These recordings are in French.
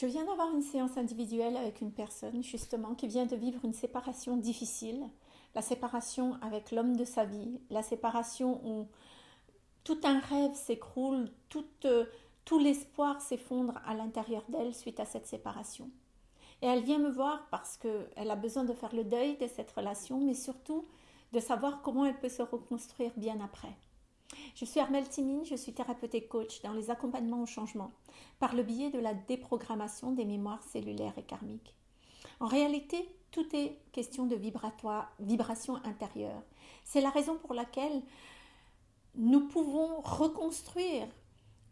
Je viens d'avoir une séance individuelle avec une personne justement qui vient de vivre une séparation difficile, la séparation avec l'homme de sa vie, la séparation où tout un rêve s'écroule, tout, euh, tout l'espoir s'effondre à l'intérieur d'elle suite à cette séparation. Et elle vient me voir parce qu'elle a besoin de faire le deuil de cette relation, mais surtout de savoir comment elle peut se reconstruire bien après. Je suis Armelle Timine, je suis thérapeute et coach dans les accompagnements au changement par le biais de la déprogrammation des mémoires cellulaires et karmiques. En réalité, tout est question de vibratoire, vibration intérieure. C'est la raison pour laquelle nous pouvons reconstruire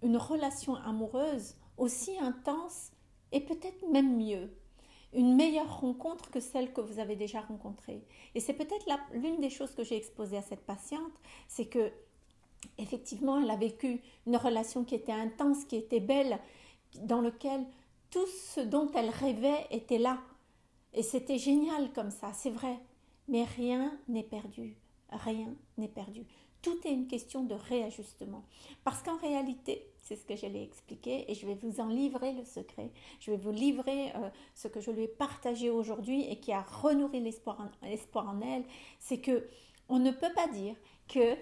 une relation amoureuse aussi intense et peut-être même mieux, une meilleure rencontre que celle que vous avez déjà rencontrée. Et c'est peut-être l'une des choses que j'ai exposées à cette patiente, c'est que effectivement, elle a vécu une relation qui était intense, qui était belle, dans lequel tout ce dont elle rêvait était là. Et c'était génial comme ça, c'est vrai. Mais rien n'est perdu. Rien n'est perdu. Tout est une question de réajustement. Parce qu'en réalité, c'est ce que je l'ai expliqué et je vais vous en livrer le secret. Je vais vous livrer euh, ce que je lui ai partagé aujourd'hui et qui a renourri l'espoir en, en elle. C'est que on ne peut pas dire que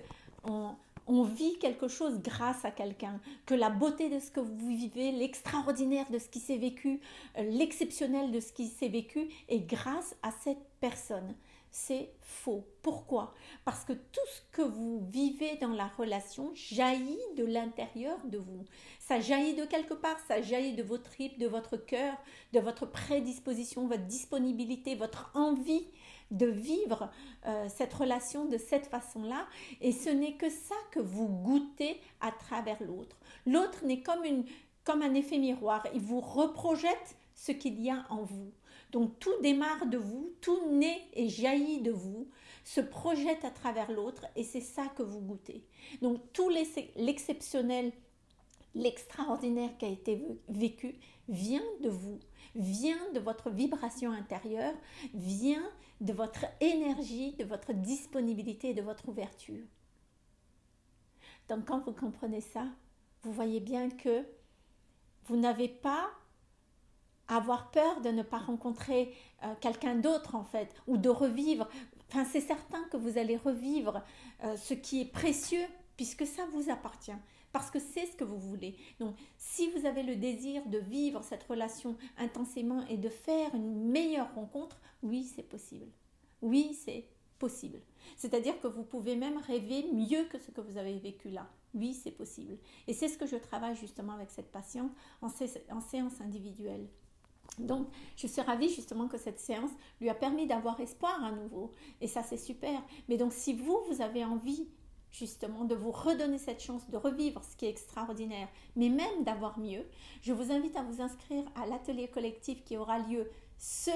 on vit quelque chose grâce à quelqu'un, que la beauté de ce que vous vivez, l'extraordinaire de ce qui s'est vécu, euh, l'exceptionnel de ce qui s'est vécu est grâce à cette personne. C'est faux. Pourquoi? Parce que tout ce que vous vivez dans la relation jaillit de l'intérieur de vous. Ça jaillit de quelque part, ça jaillit de vos tripes, de votre cœur, de votre prédisposition, votre disponibilité, votre envie de vivre euh, cette relation de cette façon-là. Et ce n'est que ça que vous goûtez à travers l'autre. L'autre n'est comme, comme un effet miroir. Il vous reprojette ce qu'il y a en vous. Donc tout démarre de vous, tout naît et jaillit de vous, se projette à travers l'autre et c'est ça que vous goûtez. Donc tout l'exceptionnel, l'extraordinaire qui a été vécu vient de vous, vient de votre vibration intérieure, vient de votre énergie, de votre disponibilité de votre ouverture. Donc quand vous comprenez ça, vous voyez bien que vous n'avez pas avoir peur de ne pas rencontrer euh, quelqu'un d'autre en fait, ou de revivre. Enfin, c'est certain que vous allez revivre euh, ce qui est précieux puisque ça vous appartient parce que c'est ce que vous voulez. Donc, si vous avez le désir de vivre cette relation intensément et de faire une meilleure rencontre, oui, c'est possible. Oui, c'est possible. C'est-à-dire que vous pouvez même rêver mieux que ce que vous avez vécu là. Oui, c'est possible. Et c'est ce que je travaille justement avec cette patiente en, en séance individuelle. Donc, je suis ravie justement que cette séance lui a permis d'avoir espoir à nouveau. Et ça, c'est super. Mais donc, si vous, vous avez envie justement de vous redonner cette chance de revivre ce qui est extraordinaire, mais même d'avoir mieux, je vous invite à vous inscrire à l'atelier collectif qui aura lieu ce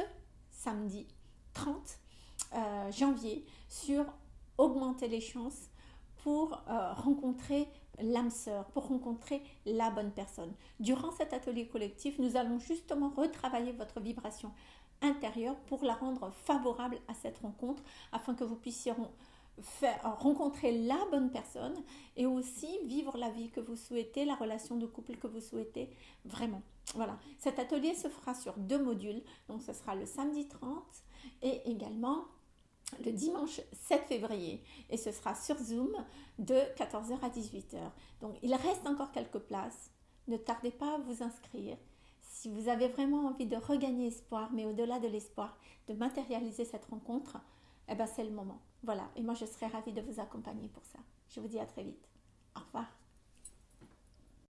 samedi 30 euh, janvier sur augmenter les chances pour euh, rencontrer l'âme sœur, pour rencontrer la bonne personne. Durant cet atelier collectif, nous allons justement retravailler votre vibration intérieure pour la rendre favorable à cette rencontre afin que vous puissiez rencontrer la bonne personne et aussi vivre la vie que vous souhaitez, la relation de couple que vous souhaitez vraiment. Voilà, cet atelier se fera sur deux modules, donc ce sera le samedi 30 et également le dimanche 7 février et ce sera sur Zoom de 14h à 18h. Donc il reste encore quelques places, ne tardez pas à vous inscrire. Si vous avez vraiment envie de regagner espoir, mais au-delà de l'espoir, de matérialiser cette rencontre, eh ben c'est le moment. Voilà, et moi je serai ravie de vous accompagner pour ça. Je vous dis à très vite. Au revoir.